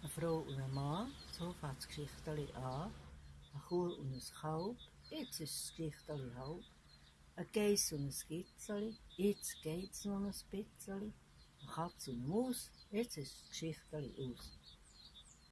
Eine Frau und ein Mann, so fängt das Geschichteli an. Eine Kuh und ein Kalb, jetzt ist das Geschichteli halb. Ein Geiss und ein Gitzeli, jetzt geht's noch ein bisschen. Eine Katze und eine Maus, jetzt ist das Geschichteli aus.